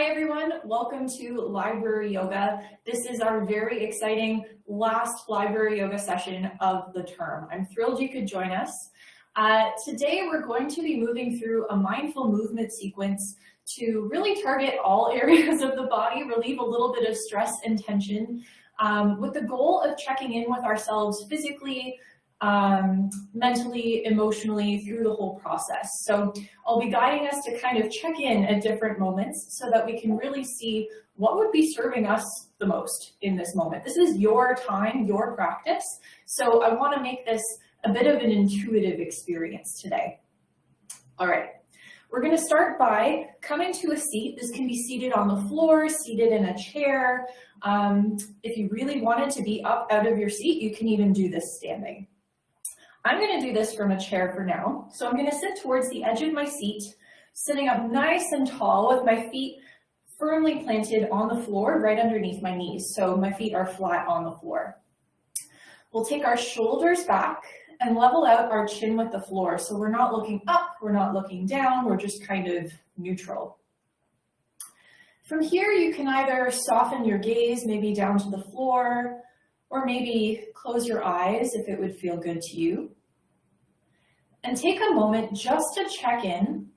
Hi everyone, welcome to Library Yoga. This is our very exciting last Library Yoga session of the term. I'm thrilled you could join us. Uh, today we're going to be moving through a mindful movement sequence to really target all areas of the body, relieve a little bit of stress and tension, um, with the goal of checking in with ourselves physically, um, mentally, emotionally through the whole process. So I'll be guiding us to kind of check in at different moments so that we can really see what would be serving us the most in this moment. This is your time, your practice. So I wanna make this a bit of an intuitive experience today. All right, we're gonna start by coming to a seat. This can be seated on the floor, seated in a chair. Um, if you really wanted to be up out of your seat, you can even do this standing. I'm gonna do this from a chair for now. So I'm gonna sit towards the edge of my seat, sitting up nice and tall with my feet firmly planted on the floor right underneath my knees. So my feet are flat on the floor. We'll take our shoulders back and level out our chin with the floor. So we're not looking up, we're not looking down, we're just kind of neutral. From here, you can either soften your gaze, maybe down to the floor, or maybe close your eyes if it would feel good to you. And take a moment just to check in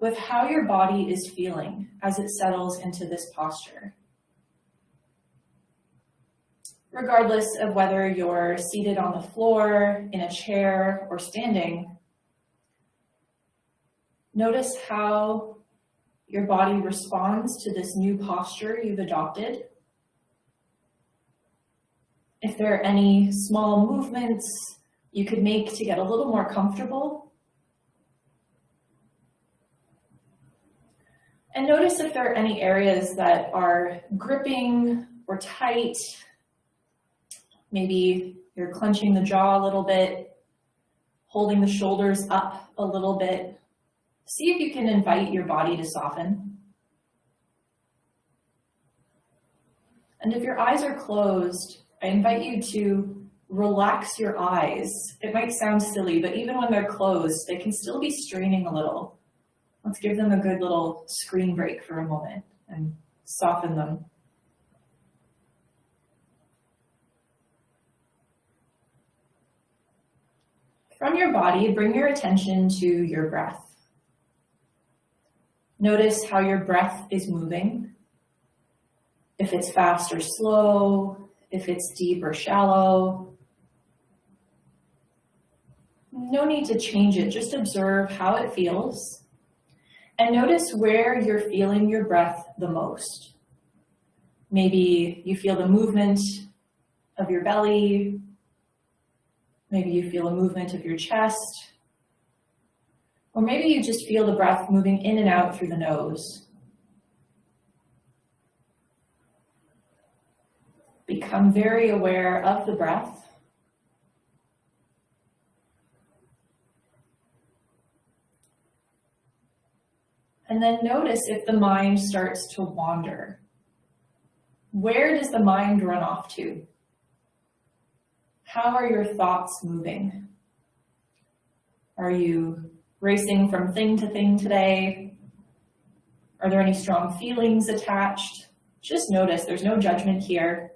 with how your body is feeling as it settles into this posture regardless of whether you're seated on the floor, in a chair, or standing. Notice how your body responds to this new posture you've adopted. If there are any small movements you could make to get a little more comfortable. And notice if there are any areas that are gripping or tight Maybe you're clenching the jaw a little bit, holding the shoulders up a little bit. See if you can invite your body to soften. And if your eyes are closed, I invite you to relax your eyes. It might sound silly, but even when they're closed, they can still be straining a little. Let's give them a good little screen break for a moment and soften them. From your body, bring your attention to your breath. Notice how your breath is moving. If it's fast or slow, if it's deep or shallow. No need to change it, just observe how it feels. And notice where you're feeling your breath the most. Maybe you feel the movement of your belly, Maybe you feel a movement of your chest. Or maybe you just feel the breath moving in and out through the nose. Become very aware of the breath. And then notice if the mind starts to wander. Where does the mind run off to? How are your thoughts moving? Are you racing from thing to thing today? Are there any strong feelings attached? Just notice, there's no judgment here.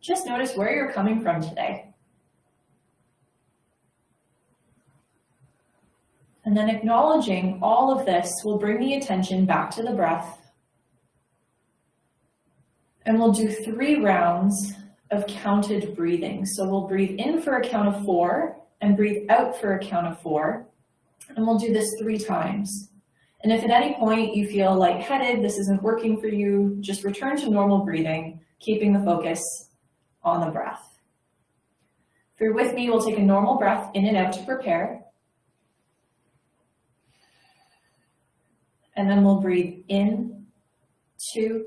Just notice where you're coming from today. And then acknowledging all of this will bring the attention back to the breath. And we'll do three rounds of counted breathing. So we'll breathe in for a count of four and breathe out for a count of four. And we'll do this three times. And if at any point you feel lightheaded, this isn't working for you, just return to normal breathing, keeping the focus on the breath. If you're with me, we'll take a normal breath in and out to prepare. And then we'll breathe in, two,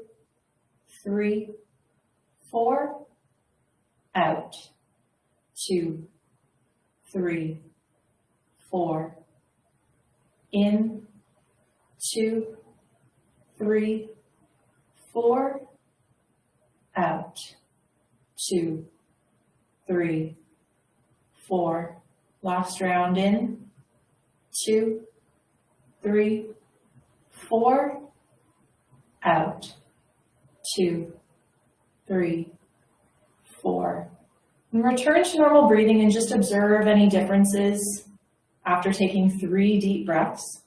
three, four, out, two, three, four, in, two, three, four, out, two, three, four. Last round in, two, three, four, out, two, three, four. And return to normal breathing and just observe any differences after taking three deep breaths.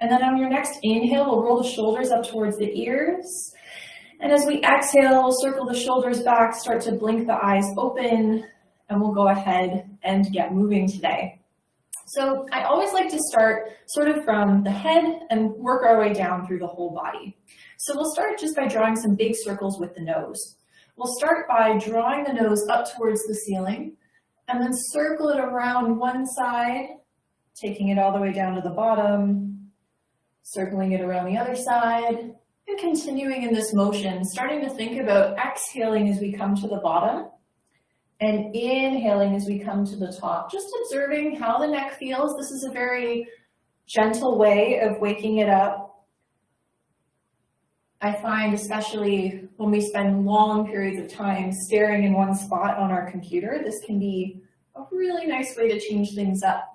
And then on your next inhale, we'll roll the shoulders up towards the ears. And as we exhale, circle the shoulders back, start to blink the eyes open, and we'll go ahead and get moving today. So I always like to start sort of from the head and work our way down through the whole body. So we'll start just by drawing some big circles with the nose. We'll start by drawing the nose up towards the ceiling and then circle it around one side, taking it all the way down to the bottom, circling it around the other side, and continuing in this motion, starting to think about exhaling as we come to the bottom and inhaling as we come to the top. Just observing how the neck feels. This is a very gentle way of waking it up. I find especially when we spend long periods of time staring in one spot on our computer, this can be a really nice way to change things up.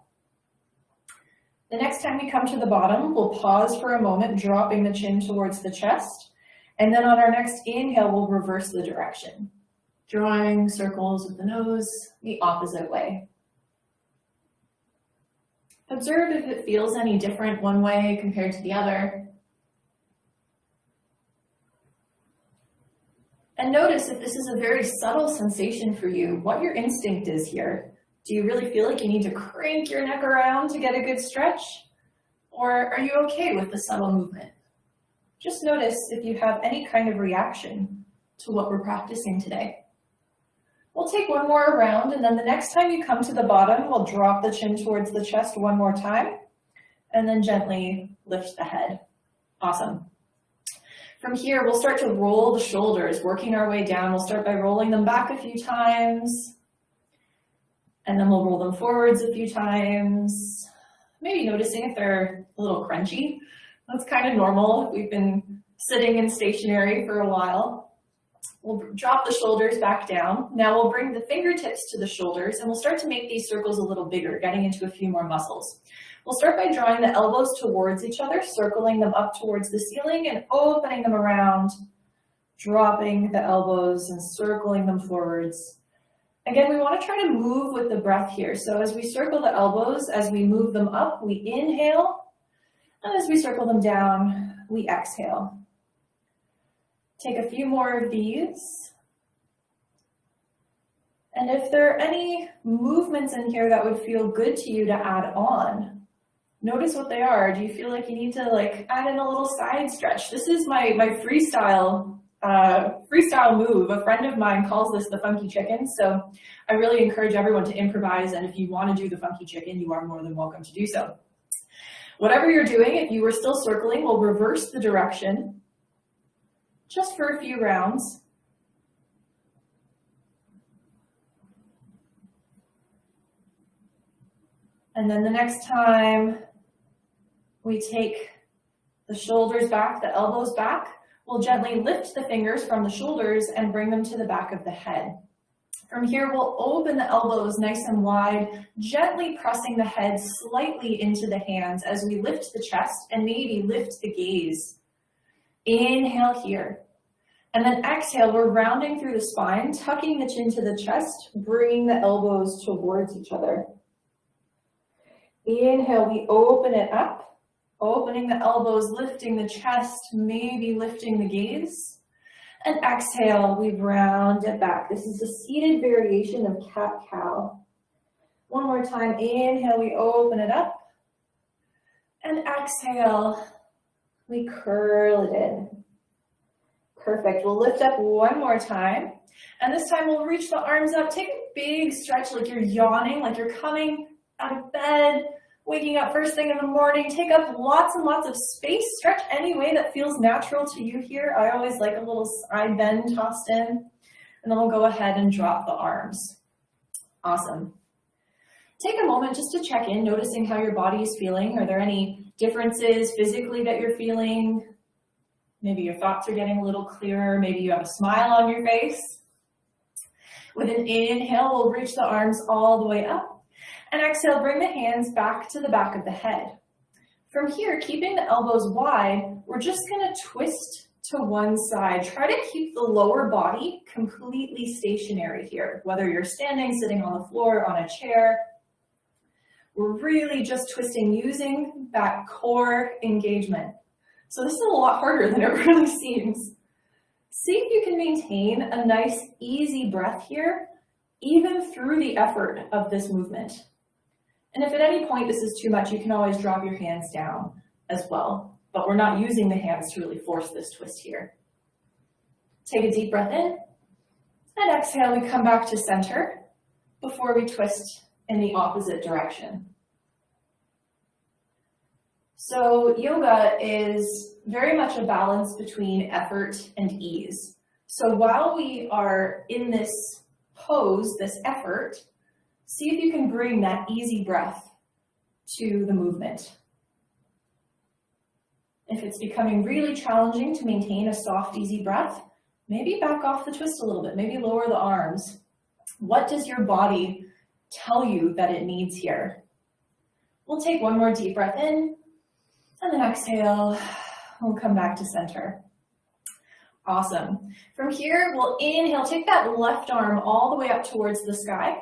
The next time we come to the bottom, we'll pause for a moment, dropping the chin towards the chest. And then on our next inhale, we'll reverse the direction, drawing circles with the nose the opposite way. Observe if it feels any different one way compared to the other. And notice if this is a very subtle sensation for you, what your instinct is here. Do you really feel like you need to crank your neck around to get a good stretch? Or are you okay with the subtle movement? Just notice if you have any kind of reaction to what we're practicing today. We'll take one more round and then the next time you come to the bottom, we'll drop the chin towards the chest one more time and then gently lift the head. Awesome. From here, we'll start to roll the shoulders, working our way down. We'll start by rolling them back a few times, and then we'll roll them forwards a few times, maybe noticing if they're a little crunchy. That's kind of normal. We've been sitting and stationary for a while. We'll drop the shoulders back down. Now we'll bring the fingertips to the shoulders and we'll start to make these circles a little bigger, getting into a few more muscles. We'll start by drawing the elbows towards each other, circling them up towards the ceiling and opening them around, dropping the elbows and circling them forwards. Again, we want to try to move with the breath here. So as we circle the elbows, as we move them up, we inhale. And as we circle them down, we exhale. Take a few more of these. And if there are any movements in here that would feel good to you to add on, notice what they are. Do you feel like you need to like add in a little side stretch? This is my, my freestyle uh, freestyle move. A friend of mine calls this the funky chicken. So I really encourage everyone to improvise. And if you want to do the funky chicken, you are more than welcome to do so. Whatever you're doing, if you were still circling, we'll reverse the direction just for a few rounds. And then the next time we take the shoulders back, the elbows back. We'll gently lift the fingers from the shoulders and bring them to the back of the head. From here, we'll open the elbows nice and wide, gently pressing the head slightly into the hands as we lift the chest and maybe lift the gaze. Inhale here. And then exhale, we're rounding through the spine, tucking the chin to the chest, bringing the elbows towards each other. Inhale, we open it up opening the elbows, lifting the chest, maybe lifting the gaze. And exhale, we round it back. This is a seated variation of cat-cow. One more time, inhale, we open it up. And exhale, we curl it in. Perfect, we'll lift up one more time. And this time we'll reach the arms up, take a big stretch like you're yawning, like you're coming out of bed, waking up first thing in the morning, take up lots and lots of space, stretch any way that feels natural to you here. I always like a little side bend tossed in, and then we'll go ahead and drop the arms. Awesome. Take a moment just to check in, noticing how your body is feeling. Are there any differences physically that you're feeling? Maybe your thoughts are getting a little clearer. Maybe you have a smile on your face. With an inhale, we'll reach the arms all the way up. And exhale, bring the hands back to the back of the head. From here, keeping the elbows wide, we're just gonna twist to one side. Try to keep the lower body completely stationary here, whether you're standing, sitting on the floor, on a chair. We're really just twisting using that core engagement. So this is a lot harder than it really seems. See if you can maintain a nice easy breath here, even through the effort of this movement. And if at any point this is too much, you can always drop your hands down as well but we're not using the hands to really force this twist here. Take a deep breath in, and exhale, we come back to center before we twist in the opposite direction. So yoga is very much a balance between effort and ease. So while we are in this pose, this effort, see if you can bring that easy breath to the movement. If it's becoming really challenging to maintain a soft, easy breath, maybe back off the twist a little bit, maybe lower the arms. What does your body tell you that it needs here? We'll take one more deep breath in, and then exhale, we'll come back to center. Awesome. From here, we'll inhale, take that left arm all the way up towards the sky.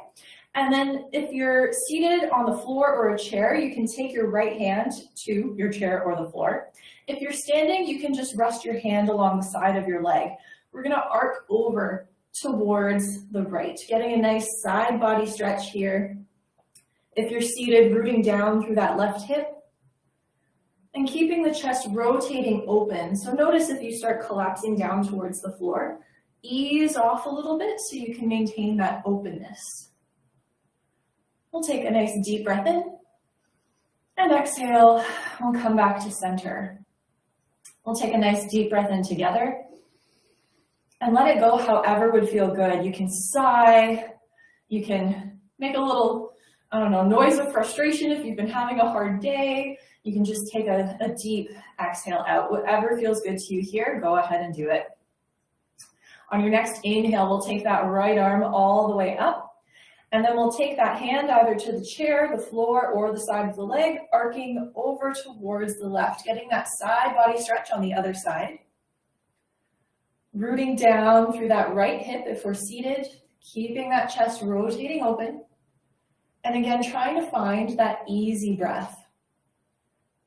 And then if you're seated on the floor or a chair, you can take your right hand to your chair or the floor. If you're standing, you can just rest your hand along the side of your leg. We're gonna arc over towards the right, getting a nice side body stretch here. If you're seated, rooting down through that left hip, and keeping the chest rotating open. So notice if you start collapsing down towards the floor, ease off a little bit so you can maintain that openness. We'll take a nice deep breath in and exhale. We'll come back to center. We'll take a nice deep breath in together and let it go however would feel good. You can sigh, you can make a little, I don't know, noise of frustration if you've been having a hard day. You can just take a, a deep exhale out. Whatever feels good to you here, go ahead and do it. On your next inhale, we'll take that right arm all the way up and then we'll take that hand either to the chair, the floor, or the side of the leg, arcing over towards the left, getting that side body stretch on the other side. Rooting down through that right hip if we're seated, keeping that chest rotating open. And again, trying to find that easy breath.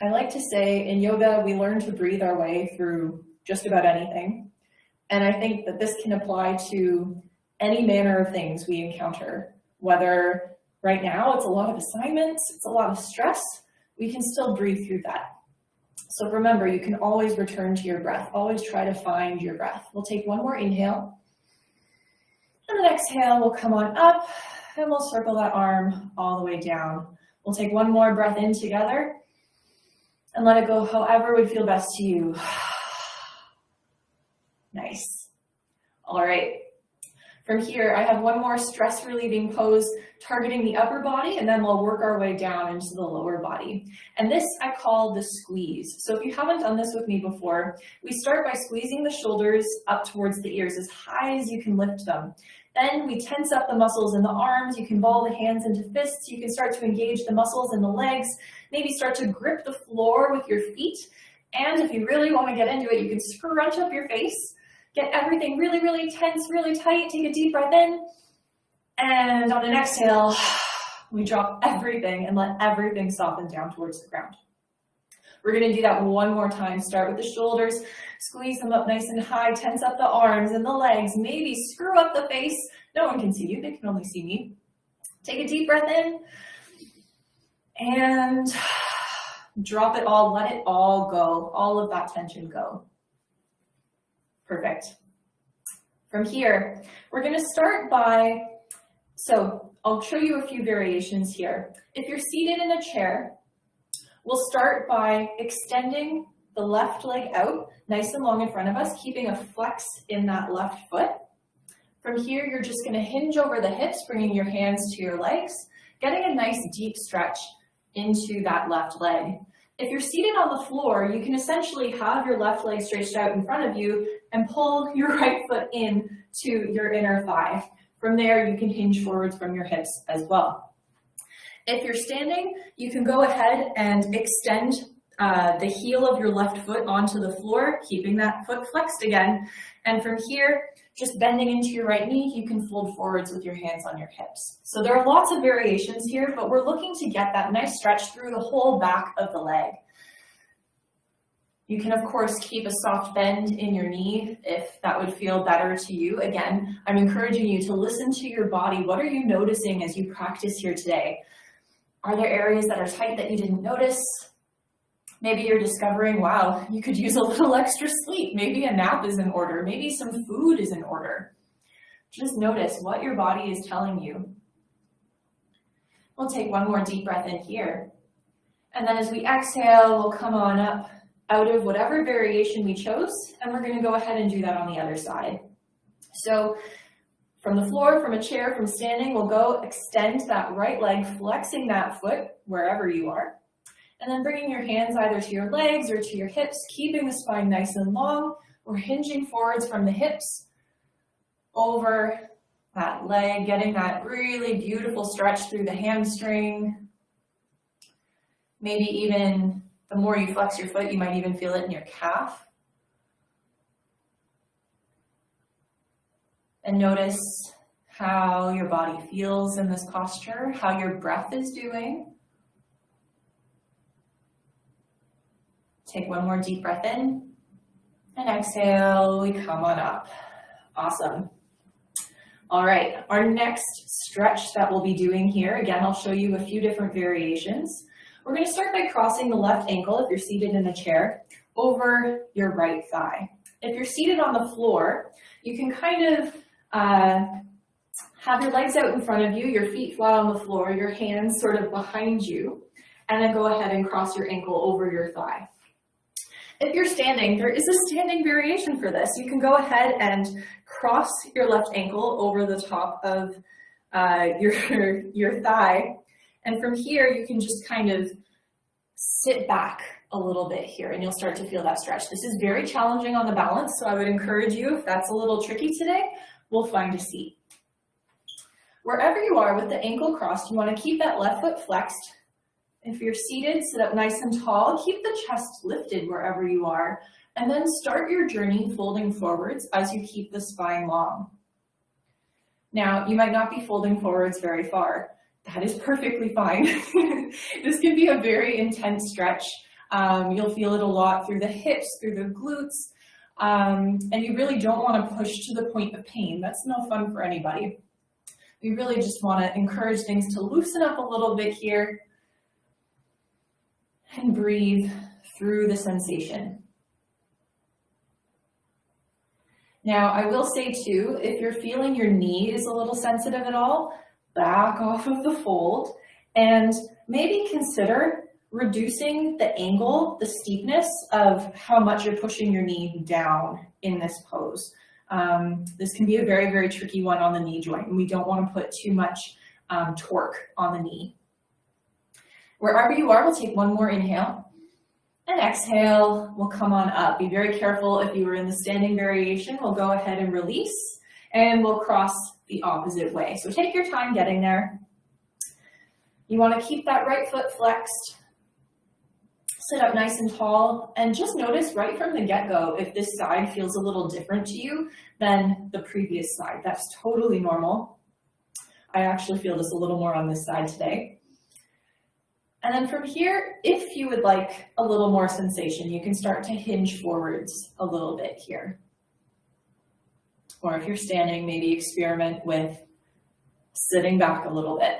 I like to say in yoga, we learn to breathe our way through just about anything. And I think that this can apply to any manner of things we encounter whether right now it's a lot of assignments, it's a lot of stress, we can still breathe through that. So remember, you can always return to your breath. Always try to find your breath. We'll take one more inhale. And the exhale, we'll come on up and we'll circle that arm all the way down. We'll take one more breath in together and let it go however would feel best to you. nice. All right, from here, I have one more stress relieving pose targeting the upper body, and then we'll work our way down into the lower body. And this I call the squeeze. So if you haven't done this with me before, we start by squeezing the shoulders up towards the ears as high as you can lift them. Then we tense up the muscles in the arms. You can ball the hands into fists. You can start to engage the muscles in the legs. Maybe start to grip the floor with your feet. And if you really want to get into it, you can scrunch up your face Get everything really, really tense, really tight. Take a deep breath in. And on an exhale, we drop everything and let everything soften down towards the ground. We're gonna do that one more time. Start with the shoulders, squeeze them up nice and high, tense up the arms and the legs, maybe screw up the face. No one can see you, they can only see me. Take a deep breath in and drop it all, let it all go, all of that tension go. Perfect. From here, we're going to start by, so I'll show you a few variations here. If you're seated in a chair, we'll start by extending the left leg out nice and long in front of us, keeping a flex in that left foot. From here, you're just going to hinge over the hips, bringing your hands to your legs, getting a nice deep stretch into that left leg. If you're seated on the floor, you can essentially have your left leg stretched out in front of you and pull your right foot in to your inner thigh. From there, you can hinge forwards from your hips as well. If you're standing, you can go ahead and extend uh, the heel of your left foot onto the floor, keeping that foot flexed again. And from here, just bending into your right knee, you can fold forwards with your hands on your hips. So there are lots of variations here, but we're looking to get that nice stretch through the whole back of the leg. You can, of course, keep a soft bend in your knee if that would feel better to you. Again, I'm encouraging you to listen to your body. What are you noticing as you practice here today? Are there areas that are tight that you didn't notice? Maybe you're discovering, wow, you could use a little extra sleep. Maybe a nap is in order. Maybe some food is in order. Just notice what your body is telling you. We'll take one more deep breath in here. And then as we exhale, we'll come on up out of whatever variation we chose, and we're gonna go ahead and do that on the other side. So from the floor, from a chair, from standing, we'll go extend that right leg, flexing that foot wherever you are. And then bringing your hands either to your legs or to your hips, keeping the spine nice and long. We're hinging forwards from the hips over that leg, getting that really beautiful stretch through the hamstring. Maybe even the more you flex your foot, you might even feel it in your calf. And notice how your body feels in this posture, how your breath is doing. Take one more deep breath in and exhale, we come on up. Awesome. All right, our next stretch that we'll be doing here, again, I'll show you a few different variations. We're going to start by crossing the left ankle, if you're seated in a chair, over your right thigh. If you're seated on the floor, you can kind of uh, have your legs out in front of you, your feet flat on the floor, your hands sort of behind you, and then go ahead and cross your ankle over your thigh. If you're standing, there is a standing variation for this. You can go ahead and cross your left ankle over the top of uh, your, your thigh and from here, you can just kind of sit back a little bit here and you'll start to feel that stretch. This is very challenging on the balance, so I would encourage you, if that's a little tricky today, we'll find a seat. Wherever you are with the ankle crossed, you wanna keep that left foot flexed. If you're seated, sit up nice and tall. Keep the chest lifted wherever you are. And then start your journey folding forwards as you keep the spine long. Now, you might not be folding forwards very far that is perfectly fine. this can be a very intense stretch. Um, you'll feel it a lot through the hips, through the glutes, um, and you really don't want to push to the point of pain. That's no fun for anybody. We really just want to encourage things to loosen up a little bit here and breathe through the sensation. Now, I will say too, if you're feeling your knee is a little sensitive at all, back off of the fold and maybe consider reducing the angle, the steepness of how much you're pushing your knee down in this pose. Um, this can be a very, very tricky one on the knee joint and we don't want to put too much um, torque on the knee. Wherever you are, we'll take one more inhale and exhale, we'll come on up. Be very careful if you were in the standing variation, we'll go ahead and release and we'll cross the opposite way. So take your time getting there. You want to keep that right foot flexed. Sit up nice and tall and just notice right from the get-go if this side feels a little different to you than the previous side. That's totally normal. I actually feel this a little more on this side today. And then from here, if you would like a little more sensation, you can start to hinge forwards a little bit here. Or if you're standing, maybe experiment with sitting back a little bit.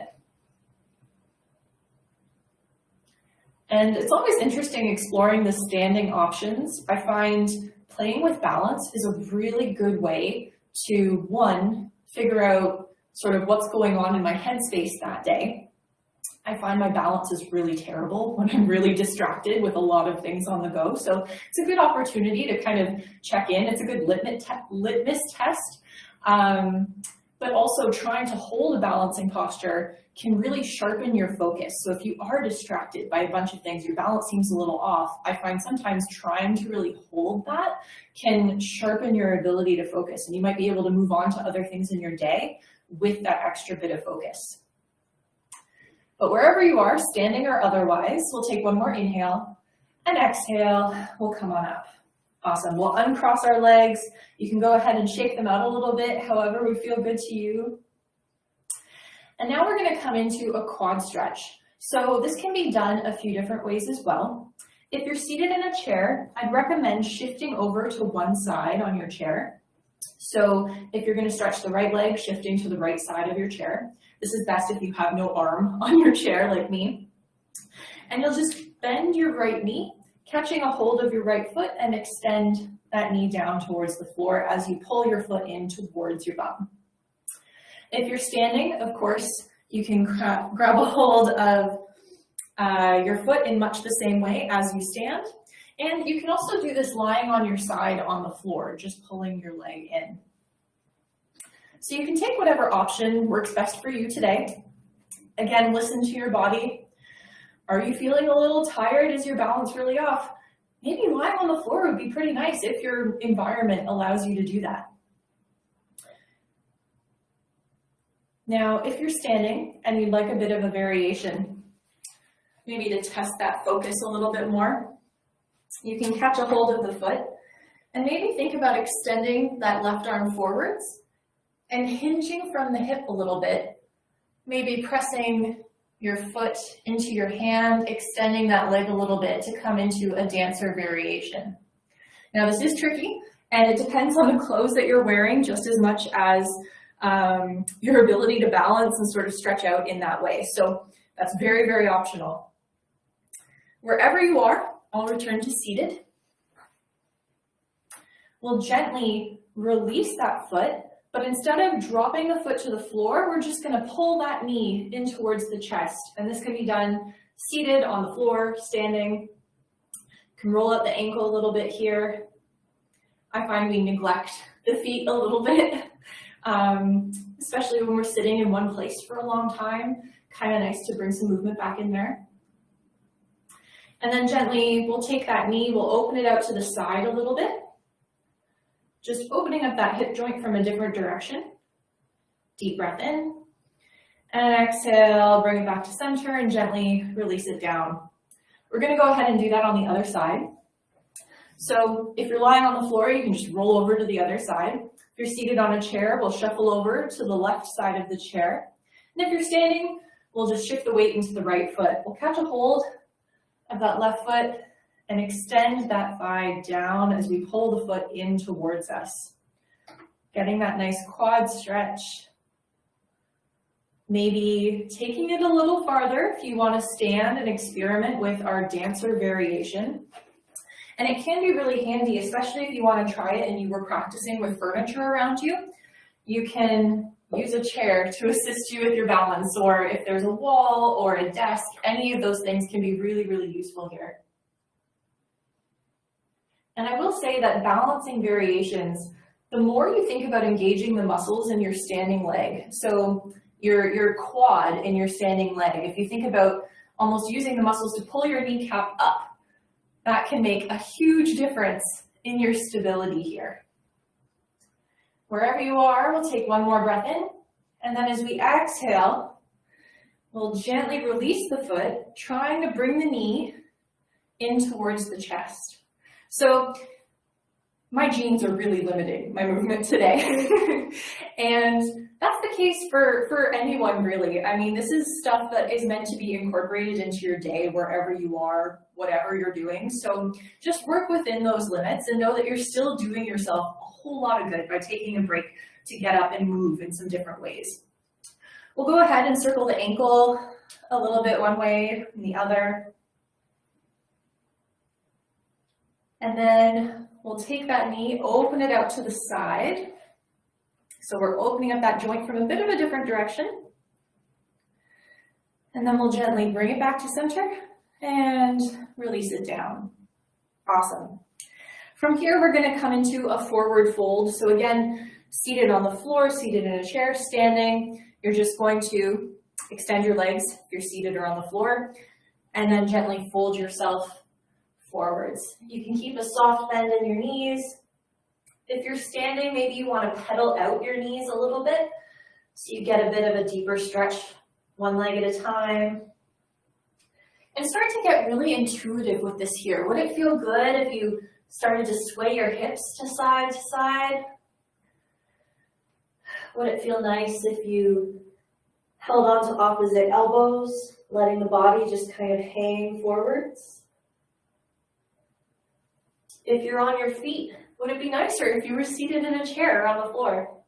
And it's always interesting exploring the standing options. I find playing with balance is a really good way to, one, figure out sort of what's going on in my headspace that day, I find my balance is really terrible when I'm really distracted with a lot of things on the go. So it's a good opportunity to kind of check in. It's a good litmus, te litmus test. Um, but also trying to hold a balancing posture can really sharpen your focus. So if you are distracted by a bunch of things, your balance seems a little off, I find sometimes trying to really hold that can sharpen your ability to focus. And you might be able to move on to other things in your day with that extra bit of focus. But wherever you are, standing or otherwise, we'll take one more inhale And exhale, we'll come on up. Awesome, we'll uncross our legs. You can go ahead and shake them out a little bit, however would feel good to you. And now we're gonna come into a quad stretch. So this can be done a few different ways as well. If you're seated in a chair, I'd recommend shifting over to one side on your chair. So if you're gonna stretch the right leg, shifting to the right side of your chair. This is best if you have no arm on your chair like me. And you'll just bend your right knee, catching a hold of your right foot and extend that knee down towards the floor as you pull your foot in towards your bum. If you're standing, of course, you can gra grab a hold of uh, your foot in much the same way as you stand. And you can also do this lying on your side on the floor, just pulling your leg in. So you can take whatever option works best for you today. Again, listen to your body. Are you feeling a little tired? Is your balance really off? Maybe lying on the floor would be pretty nice if your environment allows you to do that. Now, if you're standing and you'd like a bit of a variation, maybe to test that focus a little bit more, you can catch a hold of the foot and maybe think about extending that left arm forwards and hinging from the hip a little bit, maybe pressing your foot into your hand, extending that leg a little bit to come into a dancer variation. Now this is tricky and it depends on the clothes that you're wearing just as much as um, your ability to balance and sort of stretch out in that way. So that's very, very optional. Wherever you are, I'll return to seated. We'll gently release that foot, but instead of dropping the foot to the floor, we're just gonna pull that knee in towards the chest. And this can be done seated on the floor, standing. Can roll up the ankle a little bit here. I find we neglect the feet a little bit um, especially when we're sitting in one place for a long time. Kind of nice to bring some movement back in there. And then gently, we'll take that knee, we'll open it out to the side a little bit. Just opening up that hip joint from a different direction. Deep breath in. And exhale, bring it back to center and gently release it down. We're gonna go ahead and do that on the other side. So if you're lying on the floor, you can just roll over to the other side If you're seated on a chair, we'll shuffle over to the left side of the chair. And if you're standing, we'll just shift the weight into the right foot. We'll catch a hold of that left foot and extend that thigh down as we pull the foot in towards us. Getting that nice quad stretch. Maybe taking it a little farther if you want to stand and experiment with our dancer variation. And it can be really handy, especially if you want to try it and you were practicing with furniture around you. You can use a chair to assist you with your balance, or if there's a wall or a desk, any of those things can be really, really useful here. And I will say that balancing variations, the more you think about engaging the muscles in your standing leg, so your, your quad in your standing leg, if you think about almost using the muscles to pull your kneecap up, that can make a huge difference in your stability here. Wherever you are, we'll take one more breath in, and then as we exhale, we'll gently release the foot, trying to bring the knee in towards the chest. So my jeans are really limiting my movement today. and that's the case for, for anyone really. I mean, this is stuff that is meant to be incorporated into your day wherever you are, whatever you're doing. So just work within those limits and know that you're still doing yourself a whole lot of good by taking a break to get up and move in some different ways. We'll go ahead and circle the ankle a little bit one way and the other. And then we'll take that knee, open it out to the side. So we're opening up that joint from a bit of a different direction. And then we'll gently bring it back to center and release it down. Awesome. From here, we're gonna come into a forward fold. So again, seated on the floor, seated in a chair, standing, you're just going to extend your legs if you're seated or on the floor, and then gently fold yourself forwards. You can keep a soft bend in your knees. If you're standing, maybe you want to pedal out your knees a little bit so you get a bit of a deeper stretch, one leg at a time. And start to get really intuitive with this here. Would it feel good if you started to sway your hips to side to side? Would it feel nice if you held on to opposite elbows, letting the body just kind of hang forwards? If you're on your feet, would it be nicer if you were seated in a chair or on the floor?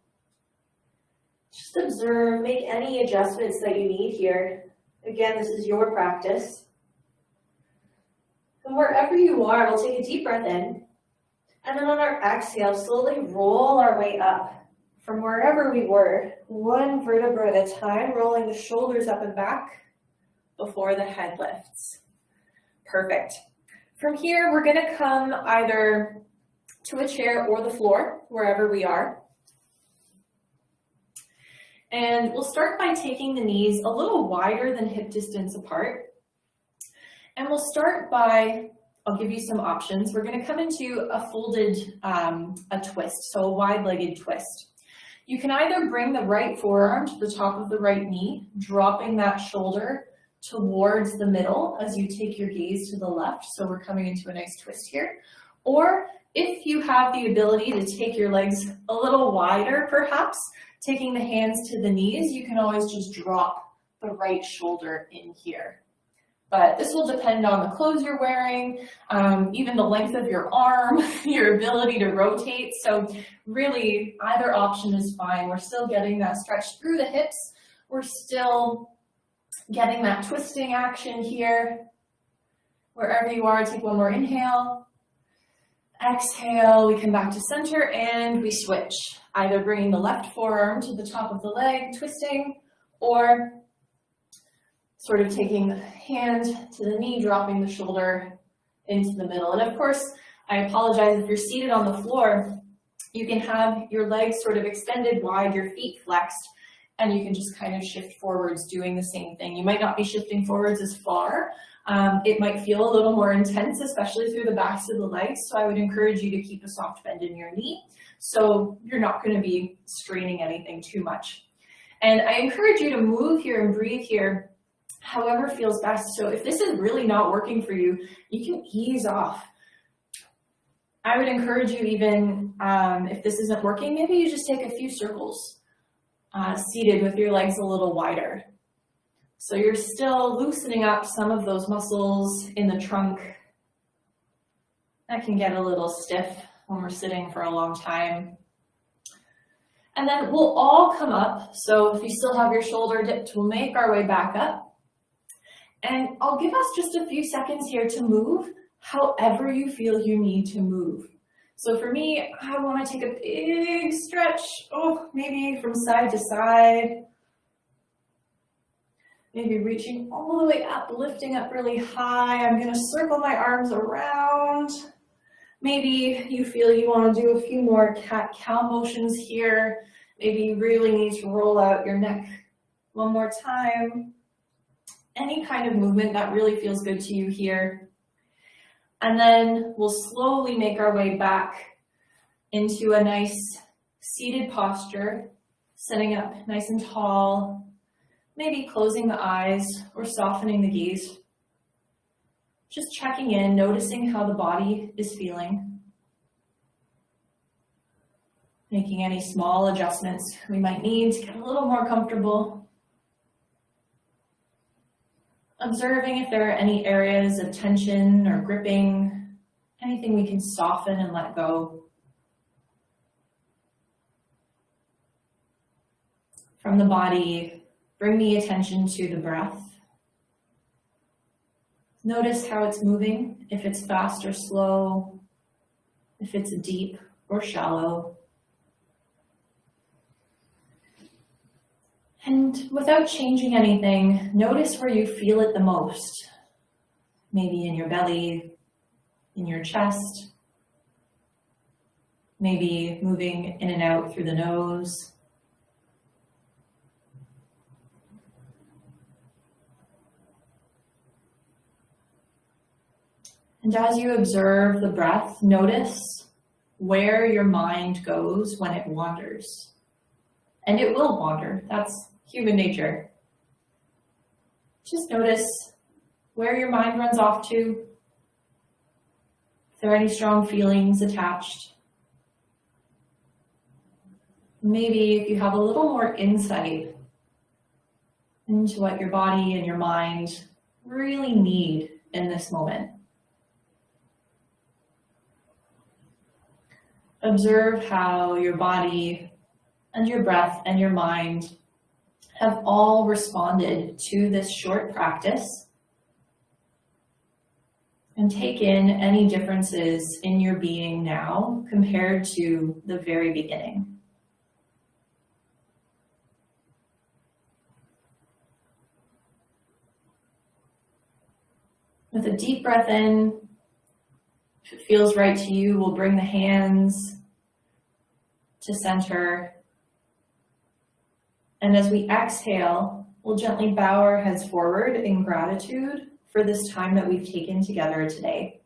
Just observe, make any adjustments that you need here. Again, this is your practice. And wherever you are, we'll take a deep breath in. And then on our exhale, slowly roll our way up from wherever we were, one vertebra at a time, rolling the shoulders up and back before the head lifts. Perfect. From here, we're gonna come either to a chair or the floor, wherever we are. And we'll start by taking the knees a little wider than hip distance apart. And we'll start by, I'll give you some options. We're gonna come into a folded, um, a twist, so a wide-legged twist. You can either bring the right forearm to the top of the right knee, dropping that shoulder towards the middle as you take your gaze to the left. So we're coming into a nice twist here. Or if you have the ability to take your legs a little wider, perhaps, taking the hands to the knees, you can always just drop the right shoulder in here. But this will depend on the clothes you're wearing, um, even the length of your arm, your ability to rotate. So really either option is fine. We're still getting that stretch through the hips. We're still getting that twisting action here. Wherever you are, take one more inhale. Exhale, we come back to center and we switch. Either bringing the left forearm to the top of the leg, twisting, or sort of taking the hand to the knee, dropping the shoulder into the middle. And of course, I apologize if you're seated on the floor, you can have your legs sort of extended wide, your feet flexed, and you can just kind of shift forwards doing the same thing. You might not be shifting forwards as far. Um, it might feel a little more intense, especially through the backs of the legs. So I would encourage you to keep a soft bend in your knee. So you're not gonna be straining anything too much. And I encourage you to move here and breathe here however feels best. So if this is really not working for you, you can ease off. I would encourage you even, um, if this isn't working, maybe you just take a few circles uh, seated with your legs a little wider. So you're still loosening up some of those muscles in the trunk. That can get a little stiff when we're sitting for a long time. And then we'll all come up. So if you still have your shoulder dipped, we'll make our way back up. And I'll give us just a few seconds here to move however you feel you need to move. So for me, I want to take a big stretch, oh, maybe from side to side. Maybe reaching all the way up, lifting up really high. I'm going to circle my arms around. Maybe you feel you want to do a few more cat-cow motions here. Maybe you really need to roll out your neck one more time any kind of movement that really feels good to you here. And then we'll slowly make our way back into a nice seated posture, sitting up nice and tall, maybe closing the eyes or softening the gaze. Just checking in, noticing how the body is feeling. Making any small adjustments we might need to get a little more comfortable observing if there are any areas of tension or gripping, anything we can soften and let go. From the body, bring the attention to the breath. Notice how it's moving, if it's fast or slow, if it's deep or shallow. And without changing anything, notice where you feel it the most. Maybe in your belly, in your chest, maybe moving in and out through the nose. And as you observe the breath, notice where your mind goes when it wanders. And it will wander. That's human nature. Just notice where your mind runs off to, if there are any strong feelings attached. Maybe if you have a little more insight into what your body and your mind really need in this moment. Observe how your body and your breath and your mind have all responded to this short practice and take in any differences in your being now compared to the very beginning. With a deep breath in, if it feels right to you, we'll bring the hands to center. And as we exhale, we'll gently bow our heads forward in gratitude for this time that we've taken together today.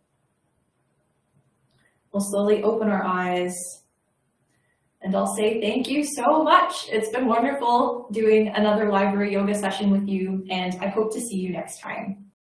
We'll slowly open our eyes and I'll say thank you so much. It's been wonderful doing another library yoga session with you and I hope to see you next time.